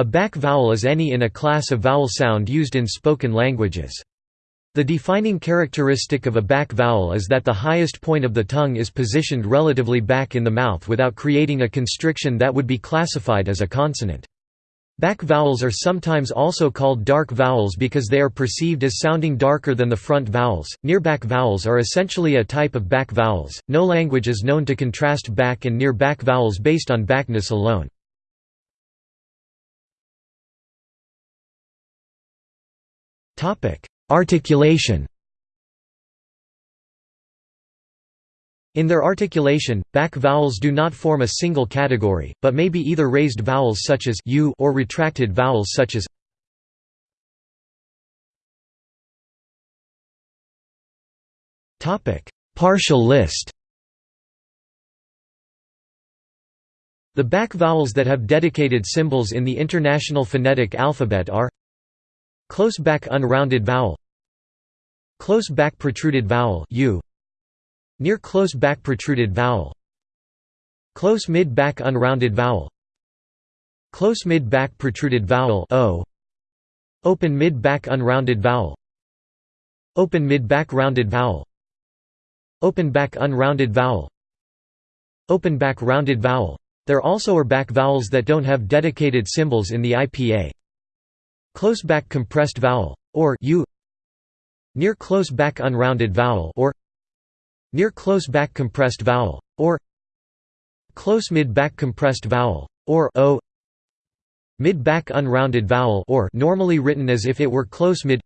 A back vowel is any in a class of vowel sound used in spoken languages. The defining characteristic of a back vowel is that the highest point of the tongue is positioned relatively back in the mouth without creating a constriction that would be classified as a consonant. Back vowels are sometimes also called dark vowels because they are perceived as sounding darker than the front vowels. Near back vowels are essentially a type of back vowels. No language is known to contrast back and near back vowels based on backness alone. Articulation In their articulation, back vowels do not form a single category, but may be either raised vowels such as u or retracted vowels such as Topic: Partial list. The back vowels that have dedicated symbols in the International Phonetic Alphabet are Close back unrounded vowel. Close back protruded vowel u. Near close back protruded vowel. Close mid back unrounded vowel. Close mid back protruded vowel o. Open mid back unrounded vowel. Open mid back rounded vowel. Open back unrounded vowel. Open back rounded vowel. There also are back vowels that don't have dedicated symbols in the IPA Close back compressed vowel, or u Near close back unrounded vowel or Near close back compressed vowel, or Close mid back compressed vowel, or o Mid back unrounded vowel or normally written as if it were close mid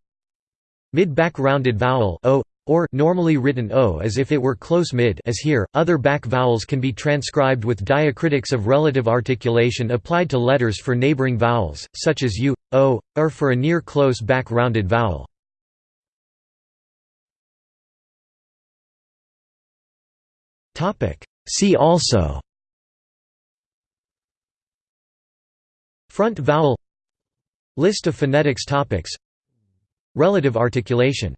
Mid back rounded vowel o or normally written o as if it were close mid as here other back vowels can be transcribed with diacritics of relative articulation applied to letters for neighboring vowels such as u o or for a near close back rounded vowel. Topic. See also front vowel list of phonetics topics relative articulation